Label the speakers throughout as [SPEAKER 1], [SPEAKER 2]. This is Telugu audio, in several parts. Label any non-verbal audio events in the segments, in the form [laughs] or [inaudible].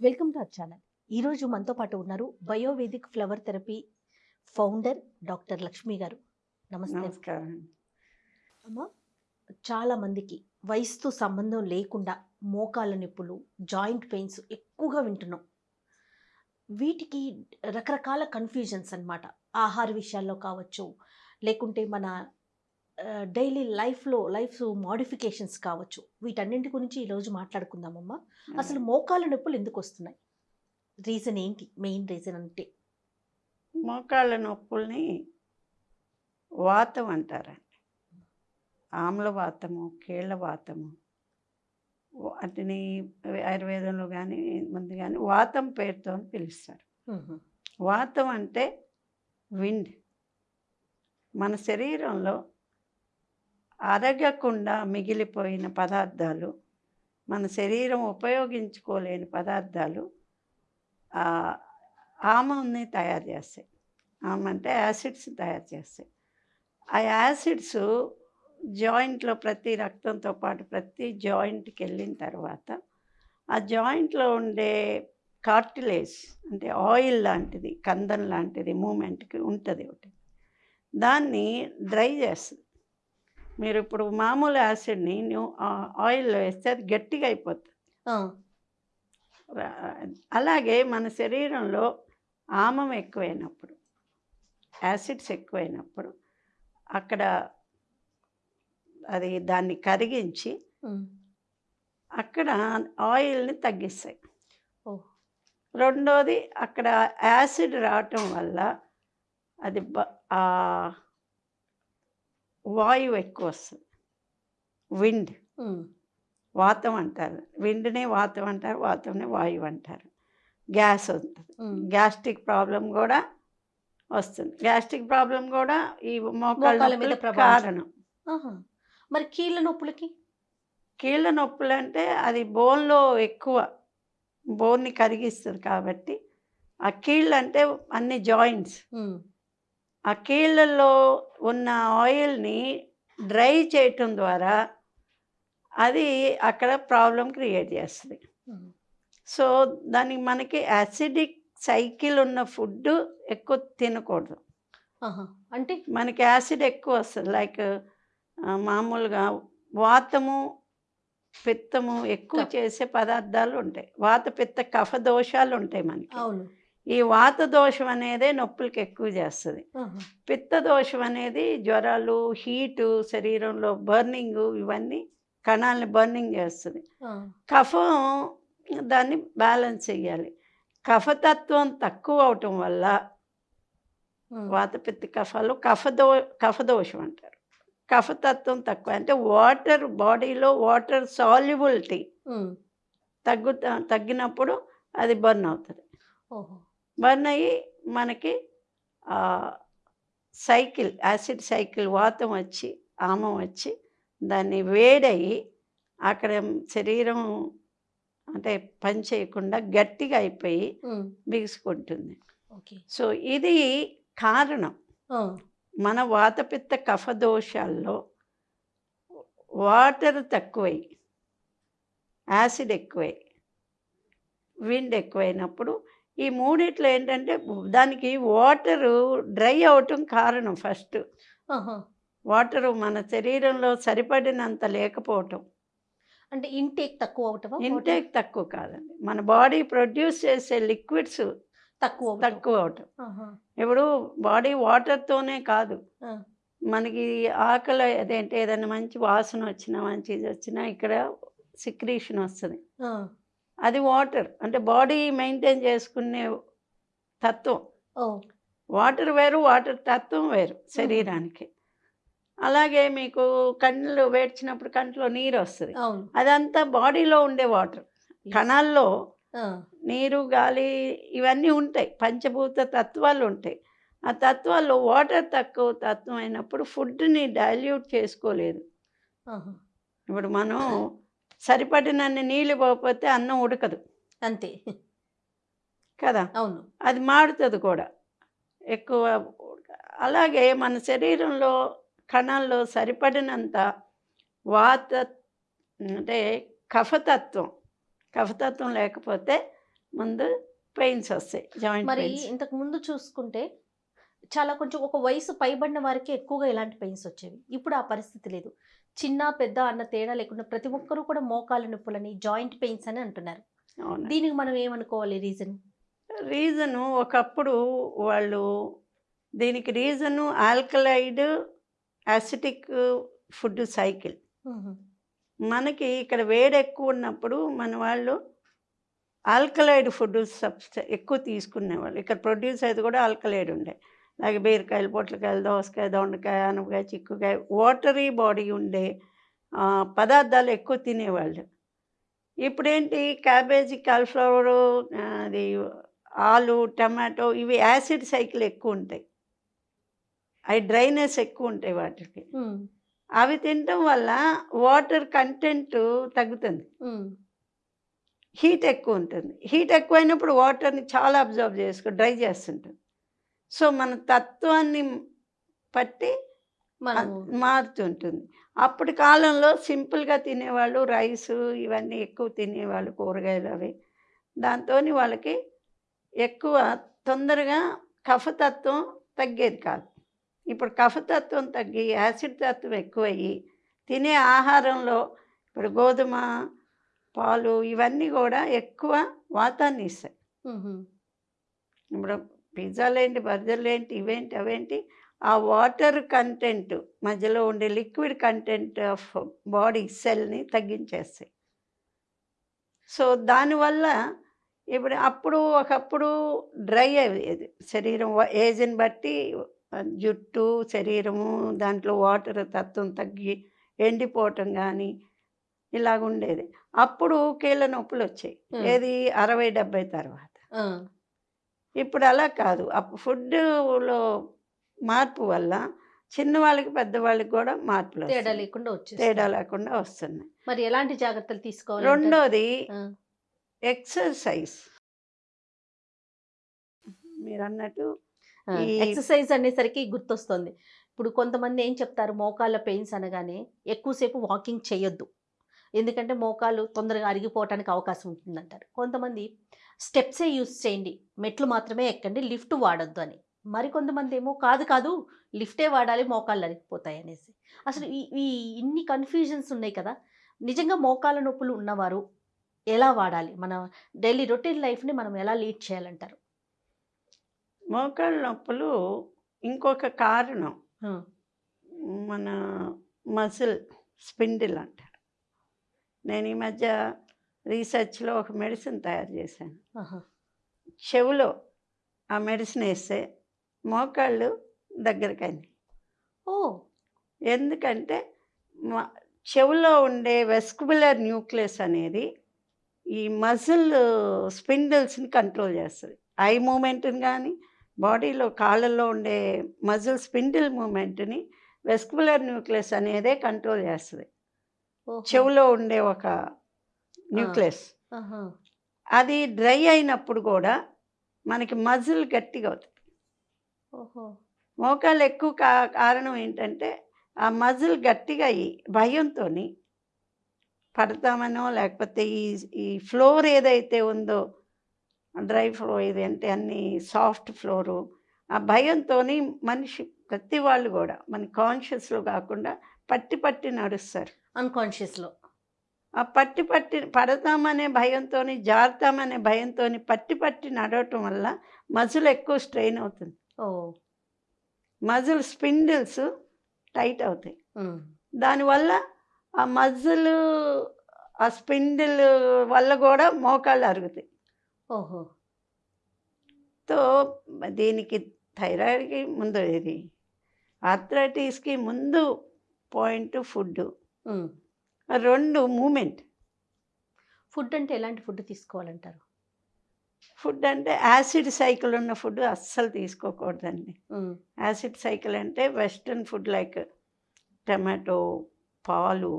[SPEAKER 1] Welcome to our channel. ఈరోజు మనతో పాటు ఉన్నారు Biovedic flower therapy founder doctor Lakshmi గారు. నమస్తే.
[SPEAKER 2] నమస్కారం.
[SPEAKER 1] అమ్మ చాలా మందికి వయసుతో సంబంధం లేకుండా మోకాళ్ళ నొప్పులు జాయింట్ పెయిన్స్ ఎక్కువగా వింటున్నాం. వీటికి రకరకాల కన్ఫ్యూజన్స్ అన్నమాట. ఆహార విషయాల్లో కావచ్చు లేకుంటే మన డైలీ లైఫ్లో లైఫ్ మోడిఫికేషన్స్ కావచ్చు. వీటన్నింటి గురించి ఈరోజు మాట్లాడుకుందామమ్మా. అసలు మోకాళ్ళ నొప్పులు ఎందుకు వస్తున్నాయి? రీజన్ ఏంటి? మెయిన్ రీజన్ అంటే?
[SPEAKER 2] మోకాళ్ళ నొప్పుల్ని వాతం అంటారండి. ఆమ్ల వాతము కీళ్ళ వాతము వాటిని ఆయుర్వేదంలో కానీ ముందు కానీ వాతం పేరుతో పిలుస్తారు. వాతం అంటే విండ్. మన శరీరంలో అరగకుండా మిగిలిపోయిన పదార్థాలు మన శరీరం ఉపయోగించుకోలేని పదార్థాలు ఆమంని తయారు చేస్తాయి. ఆమ అంటే యాసిడ్స్ తయారు చేస్తాయి. ఆ యాసిడ్స్ జాయింట్లో ప్రతి రక్తంతో పాటు ప్రతి జాయింట్కి వెళ్ళిన తర్వాత ఆ జాయింట్లో ఉండే కార్టిలేజ్ అంటే ఆయిల్ లాంటిది కందం లాంటిది మూమెంట్కి ఉంటుంది ఒకటి. దాన్ని డ్రై చేస్తుంది. మీరు ఇప్పుడు మామూలు యాసిడ్ని ఆయిల్లో వేస్తే అది గట్టిగా అయిపోతుంది అలాగే మన శరీరంలో ఆమం ఎక్కువైనప్పుడు యాసిడ్స్ ఎక్కువైనప్పుడు అక్కడ అది దాన్ని కరిగించి అక్కడ ఆయిల్ని తగ్గిస్తాయి. రెండోది అక్కడ యాసిడ్ రావటం వల్ల అది బ- వాయువు ఎక్కువ వస్తుంది. విండ్ వాతం అంటారు. విండ్నే వాతం అంటారు వాతంనే వాయువు అంటారు. గ్యాస్ ఉంటుంది గ్యాస్ట్రిక్ ప్రాబ్లం కూడా వస్తుంది. గ్యాస్ట్రిక్ ప్రాబ్లం కూడా ఈ
[SPEAKER 1] మోకాళ్ళ మీద
[SPEAKER 2] కారణం.
[SPEAKER 1] మరి కీళ్ళ నొప్పులకి?
[SPEAKER 2] కీళ్ళ నొప్పులు అంటే అది బోన్లో ఎక్కువ బోన్ని కరిగిస్తుంది కాబట్టి ఆ కీళ్ళు అంటే అన్ని జాయింట్స్. ఆ కీళ్ళల్లో ఉన్న ఆయిల్ని డ్రై చేయటం ద్వారా అది అక్కడ ప్రాబ్లం క్రియేట్ చేస్తుంది. సో దానికి మనకి యాసిడిక్ సైకిల్ ఉన్న ఫుడ్ ఎక్కువ తినకూడదు.
[SPEAKER 1] అంటే?
[SPEAKER 2] మనకి యాసిడ్ ఎక్కువ వస్తుంది. లైక్ మామూలుగా వాతము పిత్తము ఎక్కువ. చేసే పదార్థాలు ఉంటాయి. వాత పిత్త కఫ దోషాలు ఉంటాయి మనకి.
[SPEAKER 1] అవును.
[SPEAKER 2] ఈ వాత దోషం అనేదే నొప్పులకి ఎక్కువ చేస్తుంది. పిత్త దోషం అనేది జ్వరాలు హీటు శరీరంలో బర్నింగ్ ఇవన్నీ కణాలని బర్నింగ్ చేస్తుంది. కఫం దాన్ని బ్యాలెన్స్ చేయాలి కఫతత్వం తక్కువ అవటం వల్ల. వాతపిత్త కఫాలు కఫదో కఫదోషం అంటారు కఫతత్వం తక్కువ అంటే వాటర్ బాడీలో వాటర్ సాల్యుబిలిటీ
[SPEAKER 1] ఉమ్.
[SPEAKER 2] తగ్గు తగ్గినప్పుడు అది బర్న్ అవుతుంది
[SPEAKER 1] ఓహో
[SPEAKER 2] బర్న్ అయ్యి మనకి సైకిల్ యాసిడ్ సైకిల్ వాతం వచ్చి ఆమం వచ్చి దాన్ని వేడయి అక్కడ శరీరం అంటే పని చేయకుండా గట్టిగా అయిపోయి. బిగుసుకుంటుంది
[SPEAKER 1] ఓకే
[SPEAKER 2] సో ఇది కారణం. మన వాతపిత్త కఫ దోషాల్లో వాటర్ తక్కువై యాసిడ్ ఎక్కువై విండ్ ఎక్కువైనప్పుడు ఈ మూడిట్లో ఏంటంటే దానికి వాటరు డ్రై అవటం కారణం ఫస్ట్. వాటరు మన శరీరంలో సరిపడినంత లేకపోవటం
[SPEAKER 1] అంటే ఇంటేక్ తక్కువ అవటమా
[SPEAKER 2] ఇంటేక్ తక్కువ కాదండి మన బాడీ ప్రొడ్యూస్ చేసే లిక్విడ్స్
[SPEAKER 1] తక్కువ అవటం.
[SPEAKER 2] తక్కువ అవటం. ఇప్పుడు బాడీ వాటర్తోనే కాదు. మనకి ఆకలి అదేంటి ఏదైనా మంచి వాసన వచ్చినా మంచి ఇది వచ్చినా ఇక్కడ సిక్రీషన్ వస్తుంది. అది వాటర్ అంటే బాడీ మెయింటైన్ చేసుకునే తత్వం. వాటర్ వేరు వాటర్ తత్వం వేరు శరీరానికి. అలాగే మీకు కళ్ళు వేడ్చినప్పుడు కంట్లో నీరు వస్తుంది అదంతా బాడీలో ఉండే వాటర్. కణాల్లో. నీరు గాలి ఇవన్నీ ఉంటాయి. పంచభూత తత్వాలు ఉంటాయి. ఆ తత్వాల్లో వాటర్ తక్కువ తత్వం అయినప్పుడు ఫుడ్ని డైల్యూట్ చేసుకోలేదు. ఇప్పుడు మనం సరిపడినన్ని నీళ్ళు పోకపోతే అన్నం ఉడకదు.
[SPEAKER 1] అంతే.
[SPEAKER 2] కదా?
[SPEAKER 1] అవును.
[SPEAKER 2] అది మాడుతుంది కూడా. ఎక్కువ అలాగే మన శరీరంలో కణాల్లో సరిపడినంత వాత అంటే కఫతత్వం కఫతత్వం లేకపోతే ముందు పెయిన్స్ వస్తాయి జాయింట్
[SPEAKER 1] మరి ఇంతకు ముందు చూసుకుంటే చాలా కొంచెం ఒక వయసు పైబడిన వారికి ఎక్కువగా ఇలాంటి పెయిన్స్ వచ్చేవి. ఇప్పుడు ఆ పరిస్థితి లేదు. చిన్న పెద్ద అన్న తేడా లేకుండా ప్రతి ఒక్కరూ కూడా మోకాళ్ళ నొప్పులని జాయింట్ పెయిన్స్ అని అంటున్నారు. దీనికి మనం ఏమనుకోవాలి రీజన్?
[SPEAKER 2] రీజను ఒకప్పుడు వాళ్ళు దీనికి reason alkaloid acidic food cycle. మనకి ఇక్కడ వేడి ఎక్కువ ఉన్నప్పుడు మన వాళ్ళు ఆల్కలైడ్ ఫుడ్ సబ్స్ట ఎక్కువ తీసుకునేవాళ్ళు. ఇక్కడ ప్రొడ్యూస్ అయితే కూడా ఆల్కలైడ్ ఉండే. అలాగే బీరకాయలు పొట్లకాయలు దోసకాయ దొండకాయ అనపకాయ చిక్కుకాయ వాటరీ బాడీ ఉండే పదార్థాలు ఎక్కువ తినేవాళ్ళు. ఇప్పుడేంటి? క్యాబేజీ కాలిఫ్లవరు అది ఆలు టమాటో ఇవి యాసిడ్ సైకిల్ ఎక్కువ ఉంటాయి. అవి డ్రైనెస్ ఎక్కువ ఉంటాయి వాటికి. అవి తినటం వల్ల వాటర్ కంటెంట్ తగ్గుతుంది. హీట్ ఎక్కువ ఉంటుంది. హీట్ ఎక్కువైనప్పుడు వాటర్ని చాలా అబ్జర్వ్ చేసుకో డ్రై చేస్తుంటుంది సో మన తత్వాన్ని పట్టి మారుతుంటుంది. అప్పటి కాలంలో సింపుల్గా తినేవాళ్ళు రైస్ ఇవన్నీ ఎక్కువ తినేవాళ్ళు కూరగాయలు అవి. దాంతో వాళ్ళకి ఎక్కువ తొందరగా కఫతత్వం తగ్గేది కాదు. ఇప్పుడు కఫతత్వం తగ్గి యాసిడ్ తత్వం ఎక్కువయ్యి తినే ఆహారంలో ఇప్పుడు గోధుమ పాలు ఇవన్నీ కూడా ఎక్కువ వాతాన్ని ఇస్తాయి. ఇప్పుడు పిజ్జాలు ఏంటి బర్గర్లు ఏంటి ఇవేంటి అవేంటి? ఆ వాటర్ కంటెంట్ మధ్యలో ఉండే లిక్విడ్ కంటెంట్ ఆఫ్ బాడీ సెల్ని తగ్గించేస్తాయి. సో దానివల్ల ఇప్పుడు అప్పుడు ఒకప్పుడు డ్రై అయ్యేది శరీరం ఏజ్ని బట్టి జుట్టు శరీరము దాంట్లో వాటర్ తత్వం తగ్గి ఎండిపోవటం కానీ ఇలాగ ఉండేది అప్పుడు కీళ్ళ నొప్పులు వచ్చాయి. ఏది? అరవై డెబ్బై తర్వాత. ఇప్పుడు అలా కాదు. అప్పుడు ఫుడ్లో మార్పు వల్ల చిన్నవాళ్ళకి పెద్దవాళ్ళకి కూడా మార్పులు
[SPEAKER 1] తేడా. లేకుండా వచ్చేసి
[SPEAKER 2] తేడా లేకుండా వస్తున్నాయి.
[SPEAKER 1] మరి ఎలాంటి జాగ్రత్తలు తీసుకోవాలి
[SPEAKER 2] రెండోది ఎక్సర్సైజ్. మీరు అన్నట్టు
[SPEAKER 1] ఎక్సర్సైజ్ అనేసరికి గుర్తొస్తుంది. ఇప్పుడు కొంతమంది ఏం చెప్తారు? మోకాళ్ళ పెయిన్స్ అనగానే ఎక్కువసేపు వాకింగ్ చేయొద్దు. ఎందుకంటే మోకాలు తొందరగా అరిగిపోవటానికి అవకాశం ఉంటుందంటారు. కొంతమంది స్టెప్సే యూస్ చేయండి. మెట్లు మాత్రమే ఎక్కండి లిఫ్ట్ వాడొద్దు అని. మరి కొంతమంది ఏమో కాదు కాదు లిఫ్టే వాడాలి మోకాళ్ళు అరిగిపోతాయి అనేసి. అసలు ఈ ఈ ఇన్ని కన్ఫ్యూజన్స్ ఉన్నాయి కదా. నిజంగా మోకాళ్ళ నొప్పులు ఉన్నవారు ఎలా వాడాలి? మన డైలీ రొటీన్ లైఫ్ని మనం ఎలా లీడ్ చేయాలంటారు?
[SPEAKER 2] మోకాళ్ళ నొప్పులు ఇంకొక కారణం. మన మసిల్ స్పిండిల్ అంటారు. నేను ఈ మధ్య రీసెర్చ్లో ఒక మెడిసిన్ తయారు చేశాను. చెవులో ఆ మెడిసిన్ వేస్తే మోకాళ్ళు దగ్గరకైంది
[SPEAKER 1] ఓ
[SPEAKER 2] ఎందుకంటే మా చెవులో ఉండే వెస్కుబులర్ న్యూక్లియస్ అనేది ఈ మజిల్ స్పిండిల్స్ని కంట్రోల్ చేస్తుంది ఐ మూమెంట్ని కానీ బాడీలో కాళ్ళల్లో ఉండే మజిల్ స్పిండిల్ మూమెంట్ని వెస్కుబులర్ న్యూక్లియస్ అనేదే కంట్రోల్ చేస్తుంది. చెవులో ఉండే ఒక న్యూక్లియస్. అది డ్రై అయినప్పుడు కూడా మనకి మజిల్ గట్టిగా అవుతుంది. మోకాళ్ళు ఎక్కువ కా కారణం ఏంటంటే ఆ మజిల్ గట్టిగా అయ్యి భయంతో పడతామనో లేకపోతే ఈ ఈ ఫ్లోర్ ఏదైతే ఉందో డ్రై ఫ్లోర్ ఇది అంటే అన్ని సాఫ్ట్ ఫ్లోరు ఆ భయంతో మనిషి ప్రతి వాళ్ళు కూడా మన కాన్షియస్లో కాకుండా పట్టి పట్టి నడుస్తారు.
[SPEAKER 1] అన్కాన్షియస్లో
[SPEAKER 2] ఆ పట్టి పట్టి పడతామనే భయంతో జారుతామనే భయంతో పట్టి పట్టి నడవటం వల్ల మజిల్ ఎక్కువ స్ట్రెయిన్ అవుతుంది.
[SPEAKER 1] ఓ.
[SPEAKER 2] మజిల్ స్పిండిల్స్ టైట్ అవుతాయి. దానివల్ల ఆ మజిల్ ఆ స్పిండిల్ వల్ల కూడా మోకాళ్ళు అరుగుతాయి.
[SPEAKER 1] ఓహో.
[SPEAKER 2] తో దీనికి థైరాయిడ్కి ముందు ఇది ఆర్థరైటిస్కి ముందు పాయింట్ ఫుడ్. రెండు మూమెంట్.
[SPEAKER 1] ఫుడ్ అంటే ఎలాంటి ఫుడ్ తీసుకోవాలంటారు?
[SPEAKER 2] ఫుడ్ అంటే యాసిడ్ సైకిల్ ఉన్న ఫుడ్ అస్సలు తీసుకోకూడదండి. యాసిడ్ సైకిల్ అంటే వెస్ట్రన్ ఫుడ్ లైక్ టమాటో పాలు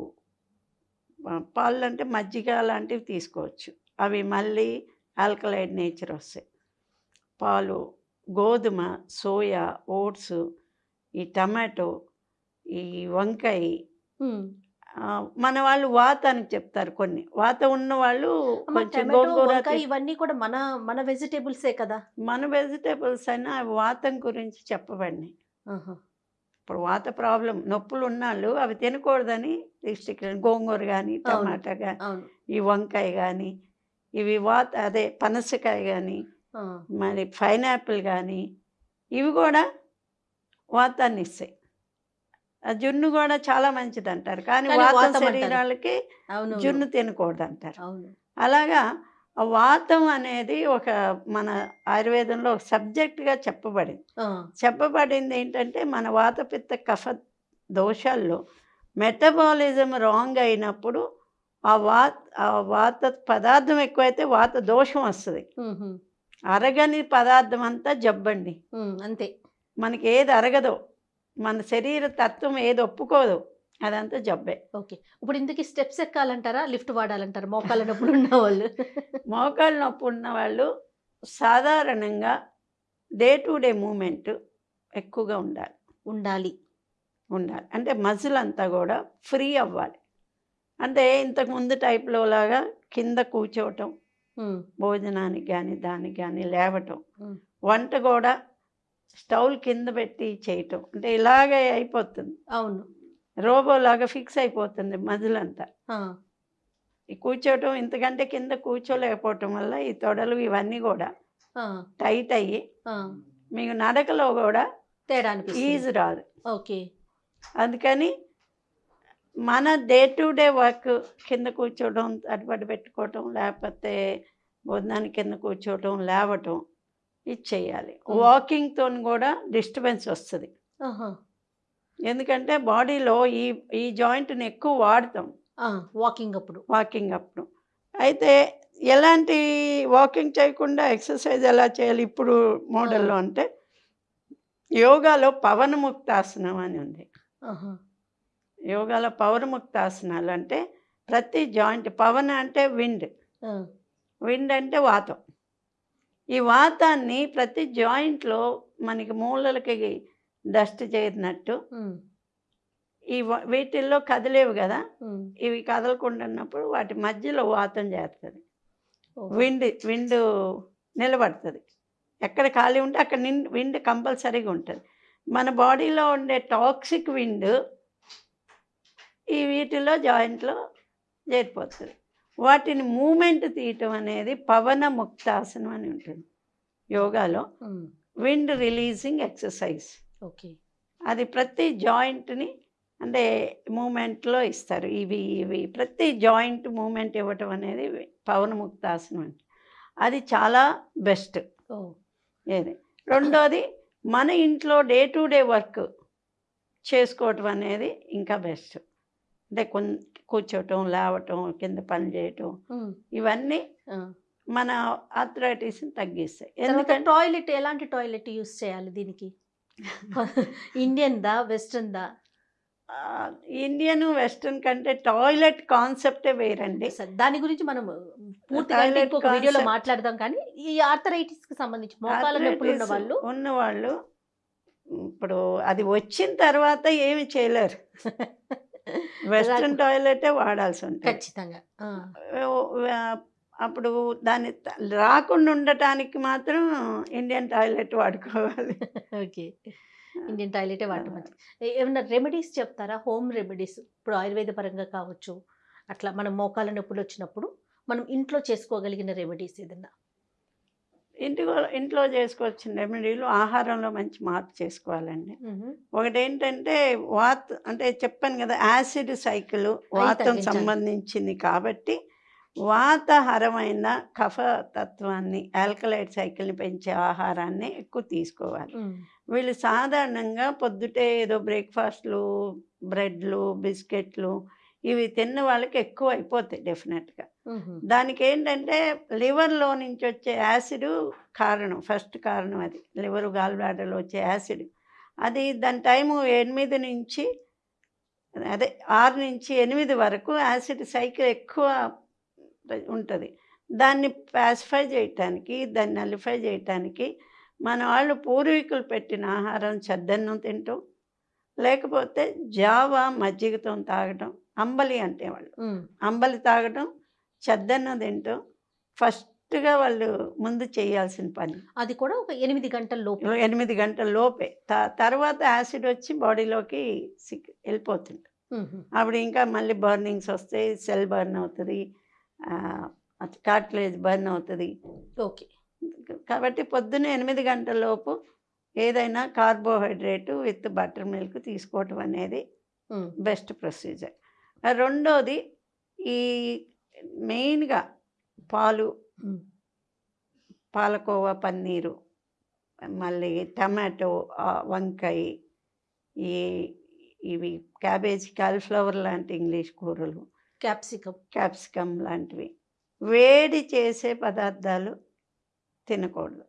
[SPEAKER 2] పాలు అంటే మజ్జిగ లాంటివి తీసుకోవచ్చు. అవి మళ్ళీ ఆల్కలైడ్ నేచర్ వస్తాయి. పాలు గోధుమ సోయా ఓట్స్ ఈ టమాటో ఈ వంకాయ మన వాళ్ళు వాత అని చెప్తారు కొన్ని. వాత ఉన్న వాళ్ళు కొంచెం గోంగూర
[SPEAKER 1] ఇవన్నీ కూడా మన మన వెజిటేబుల్సే కదా?
[SPEAKER 2] మన వెజిటేబుల్స్ అయినా అవి వాతం గురించి చెప్పబడినాయి. ఇప్పుడు వాత ప్రాబ్లం నొప్పులు ఉన్నాళ్ళు అవి తినకూడదని గోంగూర కానీ. టమాటా కానీ ఈ వంకాయ కానీ ఇవి వాత అదే పనసకాయ కానీ మరి పైనాపిల్ కానీ ఇవి కూడా వాతాన్ని ఇస్తాయి జున్ను కూడా చాలా మంచిది అంటారు కానీ వాతం. శరీరాలకి జున్ను తినకూడదు అంటారు అలాగా వాతం అనేది ఒక మన ఆయుర్వేదంలో ఒక సబ్జెక్ట్గా చెప్పబడింది. చెప్పబడింది ఏంటంటే మన వాతపిత్త కఫ దోషాల్లో మెటబాలిజం రాంగ్ అయినప్పుడు ఆ వాత ఆ వాత పదార్థం ఎక్కువైతే వాత దోషం వస్తుంది. అరగని పదార్థం అంతా జబ్బండి.
[SPEAKER 1] అంతే.
[SPEAKER 2] మనకి ఏది అరగదో మన శరీర తత్వం ఏది ఒప్పుకోదు. అదంతా జబ్బే.
[SPEAKER 1] ఓకే. ఇప్పుడు ఇందుకు స్టెప్స్ ఎక్కాలంటారా? లిఫ్ట్ వాడాలంటారా? మోకాళ్ళ నొప్పులు ఉన్న వాళ్ళు?
[SPEAKER 2] మోకాళ్ళ నొప్పి ఉన్న వాళ్ళు సాధారణంగా డే టు డే మూమెంట్ ఎక్కువగా ఉండాలి.
[SPEAKER 1] ఉండాలి.
[SPEAKER 2] ఉండాలి. అంటే మజిల్ అంతా కూడా ఫ్రీ అవ్వాలి. అంటే ఇంతకు ముందు టైప్లో లాగా కింద కూర్చోవటం భోజనానికి కానీ దానికి కానీ లేవటం. వంట కూడా స్టవ్ కింద పెట్టి చేయటం. అంటే ఇలాగే అయిపోతుంది.
[SPEAKER 1] అవును.
[SPEAKER 2] రోబోలాగా ఫిక్స్ అయిపోతుంది ఈ కూర్చోవటం ఇంతకంటే కింద కూర్చోలేకపోవటం వల్ల ఈ తొడలు ఇవన్నీ కూడా టైట్ అయ్యి. మీకు నడకలో కూడా
[SPEAKER 1] తేడా
[SPEAKER 2] ఈజీ రాదు.
[SPEAKER 1] ఓకే.
[SPEAKER 2] అందుకని మన డే టు డే వర్క్ కింద కూర్చోవడం అటుపడి పెట్టుకోవటం లేకపోతే భోజనానికి కింద కూర్చోవటం లేవటం ఇది చేయాలి. వాకింగ్తో కూడా డిస్టర్బెన్స్ వస్తుంది. ఎందుకంటే బాడీలో ఈ ఈ జాయింట్ని ఎక్కువ వాడతాం.
[SPEAKER 1] వాకింగ్ అప్పుడు.
[SPEAKER 2] వాకింగ్ అప్పుడు. అయితే ఎలాంటి వాకింగ్ చేయకుండా ఎక్సర్సైజ్ ఎలా చేయాలి ఇప్పుడు మోడల్లో అంటే యోగాలో పవనముక్తాసనం అని ఉంది. యోగాలో పవనముక్తాసనాలు అంటే ప్రతి జాయింట్ పవన అంటే విండ్. విండ్ అంటే వాతం. ఈ వాతాన్ని ప్రతి జాయింట్లో మనకి మూలలకి డస్ట్ చేరినట్టు ఈ వీటిల్లో కదిలేవు కదా. ఇవి కదలకుండా ఉన్నప్పుడు వాటి మధ్యలో వాతం చేస్తుంది. విండ్ విండ్ నిలబడుతుంది. ఎక్కడ ఖాళీ ఉంటే అక్కడ నిండ్ విండ్ కంపల్సరీగా ఉంటుంది. మన బాడీలో ఉండే టాక్సిక్ విండ్ ఈ వీటిలో జాయింట్లో చేరిపోతుంది. వాటిని మూమెంట్ తీయటం అనేది పవన ముక్తాసనం అని ఉంటుంది. యోగాలో
[SPEAKER 1] um,
[SPEAKER 2] wind releasing exercise.
[SPEAKER 1] Okay.
[SPEAKER 2] అది ప్రతి జాయింట్ని అంటే మూమెంట్లో ఇస్తారు. ఇవి ఇవి ప్రతి జాయింట్ మూమెంట్ ఇవ్వటం అనేది పవనముక్తాసనం అంటే. అది చాలా బెస్ట్. ఏది? రెండోది మన ఇంట్లో డే టు డే వర్క్ చేసుకోవటం అనేది ఇంకా బెస్ట్. అంటే కొన్ కూర్చోవటం లేవటం కింద పని చేయటం ఇవన్నీ. మన ఆథరైటిస్ని తగ్గిస్తాయి. ఎందుకంటే
[SPEAKER 1] టాయిలెట్ ఎలాంటి టాయిలెట్ యూస్ చేయాలి దీనికి? [laughs] ఇండియన్ దా వెస్ట్రన్ దా
[SPEAKER 2] ఇండియన్ వెస్ట్రన్ కంటే టాయిలెట్ కాన్సెప్టే వేరండి.
[SPEAKER 1] దాని గురించి మనం పూర్తిగా ఇంకొక వీడియోలో మాట్లాడదాం కానీ ఈ ఆర్థరైటిస్కి సంబంధించి మోకాల నొప్పులు ఉన్న
[SPEAKER 2] Arthritis
[SPEAKER 1] వాళ్ళు
[SPEAKER 2] ఉన్నవాళ్ళు ఇప్పుడు అది వచ్చిన తర్వాత ఏమి చేయలేరు. [laughs] వెస్ట్రన్ టాయిలెటే వాడాల్సి ఉంటుంది
[SPEAKER 1] ఖచ్చితంగా
[SPEAKER 2] అప్పుడు దాన్ని రాకుండా ఉండటానికి మాత్రం ఇండియన్ టాయిలెట్ వాడుకోవాలి.
[SPEAKER 1] ఓకే. ఇండియన్ టాయిలెటే వాడటం మంచిది. ఏమన్నా రెమెడీస్ చెప్తారా? Home remedies. ఇప్పుడు ఆయుర్వేద పరంగా కావచ్చు. అట్లా మనం మోకాల నొప్పులు వచ్చినప్పుడు మనం ఇంట్లో చేసుకోగలిగిన రెమెడీస్ ఏదన్నా?
[SPEAKER 2] ఇంటిలో ఇంట్లో చేసుకోవాల్సిన రెమెడీలు ఆహారంలో మంచి మార్పు చేసుకోవాలండి. ఒకటి ఏంటంటే వాత అంటే చెప్పాను కదా యాసిడ్ సైకిల్ వాతం. సంబంధించింది కాబట్టి వాతహరమైన కఫ తత్వాన్ని ఆల్కలైడ్ సైకిల్ని పెంచే ఆహారాన్ని ఎక్కువ తీసుకోవాలి. వీళ్ళు సాధారణంగా పొద్దుటే ఏదో బ్రేక్ఫాస్ట్లు బ్రెడ్లు బిస్కెట్లు ఇవి తిన్న వాళ్ళకి ఎక్కువ అయిపోతాయి డెఫినెట్గా. దానికి ఏంటంటే లివర్లో నుంచి వచ్చే యాసిడ్ కారణం ఫస్ట్ కారణం అది. లివర్ గాల్ బ్లాడర్లో వచ్చే యాసిడ్. అది దాని టైము ఎనిమిది నుంచి అదే ఆరు నుంచి ఎనిమిది వరకు యాసిడ్ సైకిల్ ఎక్కువ ఉంటుంది. దాన్ని పాసిఫై చేయటానికి దాన్ని నలిఫై చేయటానికి మన వాళ్ళు పూర్వీకులు పెట్టిన ఆహారం చద్దన్నం తింటాం లేకపోతే జావా మజ్జిగతో తాగటం అంబలి అంటే వాళ్ళు అంబలి తాగడం చెద్దన్నం తింటాం ఫస్ట్గా వాళ్ళు ముందు చేయాల్సిన పని.
[SPEAKER 1] అది కూడా ఒక ఎనిమిది గంటల లోపు.
[SPEAKER 2] ఎనిమిది గంటల లోపే. తర్వాత యాసిడ్ వచ్చి బాడీలోకి సిక్ వెళ్ళిపోతుంది. అప్పుడు ఇంకా మళ్ళీ బర్నింగ్స్ వస్తాయి సెల్ బర్న్ అవుతుంది కార్టిలేజ్ బర్న్ అవుతుంది.
[SPEAKER 1] ఓకే.
[SPEAKER 2] కాబట్టి పొద్దున్న ఎనిమిది గంటల లోపు ఏదైనా కార్బోహైడ్రేట్ విత్ బటర్ మిల్క్ తీసుకోవటం అనేది బెస్ట్ ప్రొసీజర్. రెండోది ఈ మెయిన్గా పాలు పాలకోవా పన్నీరు మళ్ళీ టమాటో వంకాయ ఈ ఇవి క్యాబేజ్ కాలీఫ్లవర్ లాంటి ఇంగ్లీష్ కూరలు.
[SPEAKER 1] క్యాప్సికమ్
[SPEAKER 2] క్యాప్సికమ్ లాంటివి. వేడి చేసే పదార్థాలు తినకూడదు.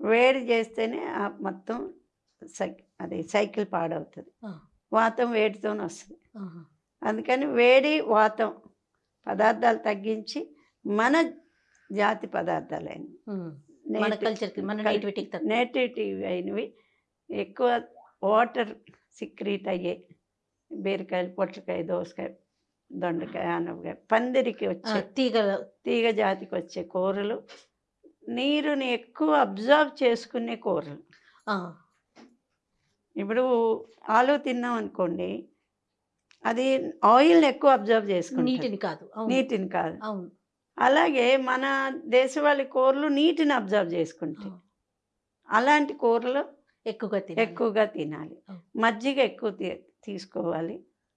[SPEAKER 2] వేడి చేస్తేనే ఆ మొత్తం సై అది సైకిల్ పాడవుతుంది. వాతం వేడితోనే వస్తుంది అందుకని వేడి వాతం పదార్థాలు తగ్గించి మన జాతి
[SPEAKER 1] తగ్గ
[SPEAKER 2] నేటివిటీ అయినవి. ఎక్కువ వాటర్ సిక్రీట్ అయ్యే బీరకాయలు పొట్లకాయ దోసకాయ దొండకాయ ఆనపకాయ పందిరికి వచ్చే
[SPEAKER 1] తీగ
[SPEAKER 2] తీగ జాతికి వచ్చే కూరలు నీరుని ఎక్కువ అబ్జర్వ్ చేసుకునే కూరలు. ఇప్పుడు ఆలు తిన్నాం అనుకోండి అది ఆయిల్ని ఎక్కువ అబ్జర్వ్ చేసుకుంటుంది
[SPEAKER 1] నీటిని కాదు.
[SPEAKER 2] నీటిని కాదు.
[SPEAKER 1] అవును.
[SPEAKER 2] అలాగే మన దేశవాళీ కూరలు నీటిని అబ్జర్వ్ చేసుకుంటాయి అలాంటి కూరలు
[SPEAKER 1] ఎక్కువగా
[SPEAKER 2] ఎక్కువగా తినాలి. మజ్జిగ ఎక్కువ తీసుకోవాలి.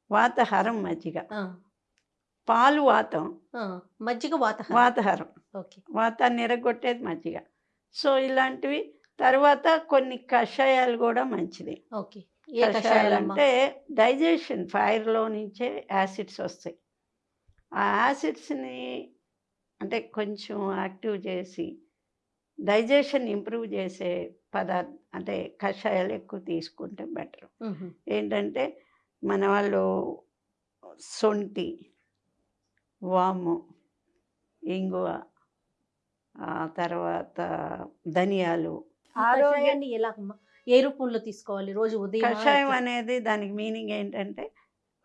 [SPEAKER 2] వాతహరం మజ్జిగ. పాలు వాతం.
[SPEAKER 1] మజ్జిగ వాత
[SPEAKER 2] వాతహరం.
[SPEAKER 1] ఓకే.
[SPEAKER 2] వాతాన్ని ఎరగొట్టేది మజ్జిగ. సో ఇలాంటివి తర్వాత కొన్ని కషాయాలు కూడా మంచిది.
[SPEAKER 1] ఓకే.
[SPEAKER 2] కషాయాలు అంటే డైజెషన్ ఫైర్లో నుంచే యాసిడ్స్ వస్తాయి. ఆ యాసిడ్స్ని అంటే కొంచెం యాక్టివ్ చేసి డైజెషన్ ఇంప్రూవ్ చేసే పదార్థ అంటే కషాయాలు ఎక్కువ తీసుకుంటే బెటర్. ఏంటంటే మన వాళ్ళు సొంటి వాము ఇంగువ తర్వాత ధనియాలు
[SPEAKER 1] ఈ
[SPEAKER 2] ఆరోగ్య
[SPEAKER 1] కషాయాన్ని ఎలాగమ్మా ఏ రూపంలో తీసుకోవాలి? రోజు ఉదయం
[SPEAKER 2] కషాయం అనేది దానికి మీనింగ్ ఏంటంటే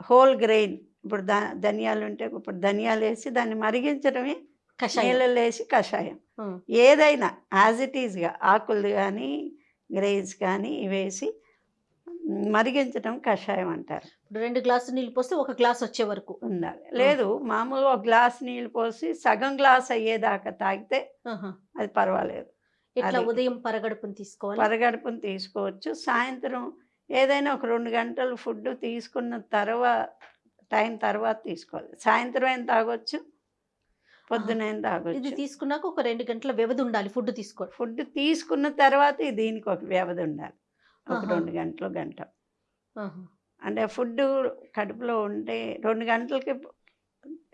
[SPEAKER 2] హోల్ గ్రెయిన్. ఇప్పుడు ధనియాలు ఉంటే ఇప్పుడు ధనియాలు వేసి దాన్ని మరిగించడమే
[SPEAKER 1] కషాయం.
[SPEAKER 2] వేసి కషాయం. ఏదైనా యాజ్ ఇట్ ఈజ్గా ఆకులు కానీ గ్రెయిన్స్ కానీ వేసి మరిగించడం కషాయం అంటారు.
[SPEAKER 1] ఇప్పుడు రెండు గ్లాసులు నీళ్ళు పోస్తే ఒక గ్లాస్ వచ్చే వరకు.
[SPEAKER 2] ఉండాలి. లేదు మామూలుగా ఒక గ్లాస్ నీళ్ళు పోసి సగం గ్లాస్ అయ్యేదాకా తాగితే. అది పర్వాలేదు.
[SPEAKER 1] ఇట్లా. ఉదయం పరగడుపుని తీసుకోవాలి?
[SPEAKER 2] పరగడుపుని తీసుకోవచ్చు. సాయంత్రం ఏదైనా ఒక రెండు గంటలు ఫుడ్ తీసుకున్న తర్వాత టైం తర్వాత తీసుకోవాలి. సాయంత్రం ఏం తాగొచ్చు? పొద్దున ఏం
[SPEAKER 1] ఇది
[SPEAKER 2] తాగొచ్చు?
[SPEAKER 1] తీసుకున్నాక ఒక రెండు గంటల వ్యవధి ఉండాలి ఫుడ్ తీసుకోవడం.
[SPEAKER 2] ఫుడ్ తీసుకున్న తర్వాత దీనికి ఒక వ్యవధి ఉండాలి. ఒక. రెండు గంటలు గంట. అంటే ఫుడ్ కడుపులో ఉంటే రెండు గంటలకి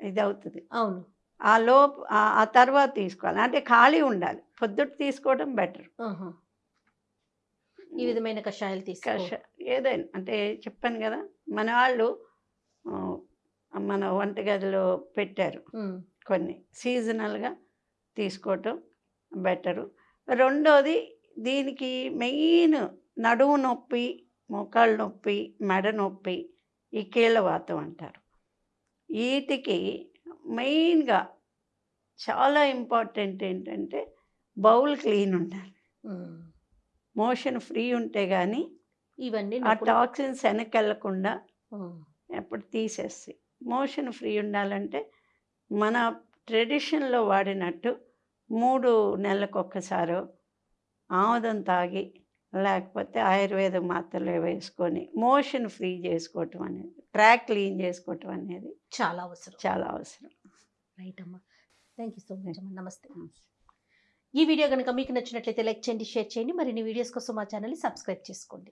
[SPEAKER 2] ఇది అవుతుంది
[SPEAKER 1] అవును.
[SPEAKER 2] ఆ లోపు ఆ తర్వాత తీసుకోవాలి. అంటే ఖాళీ ఉండాలి. పొద్దుట తీసుకోవడం బెటర్.
[SPEAKER 1] ఈ విధమైన కషాయాలు తీసుకో.
[SPEAKER 2] ఏదైనా అంటే చెప్పాను కదా మన వాళ్ళు మన వంటగదిలో పెట్టారు. కొన్ని సీజనల్గా తీసుకోవటం బెటరు. రెండోది దీనికి మెయిన్ నడుము నొప్పి మోకాళ్ళ నొప్పి మెడ నొప్పి ఈ కీళ్ళవాతం అంటారు. వీటికి మెయిన్గా చాలా ఇంపార్టెంట్ ఏంటంటే బౌల్ క్లీన్ ఉండాలి. మోషన్ ఫ్రీ ఉంటే కానీ
[SPEAKER 1] ఇవన్నీ
[SPEAKER 2] ఆ. టాక్సిన్స్ వెనకెళ్ళకుండా ఎప్పుడు తీసేస్తాయి మోషన్ ఫ్రీ ఉండాలంటే మన ట్రెడిషన్లో వాడినట్టు మూడు నెలలకు ఒక్కసారో ఆముదం తాగి లేకపోతే ఆయుర్వేద మాత్రలు వేసుకొని మోషన్ ఫ్రీ చేసుకోవటం అనేది ట్రాక్ క్లీన్ చేసుకోవటం అనేది
[SPEAKER 1] చాలా అవసరం.
[SPEAKER 2] చాలా అవసరం.
[SPEAKER 1] రైట్ అమ్మా. థ్యాంక్ యూ సో మచ్ అమ్మా. నమస్తే. ఈ వీడియో కనుక మీకు నచ్చినట్లయితే లైక్ చేయండి షేర్ చేయండి. మరిన్ని వీడియోస్ కోసం మా ఛానల్ని సబ్స్క్రైబ్ చేసుకోండి.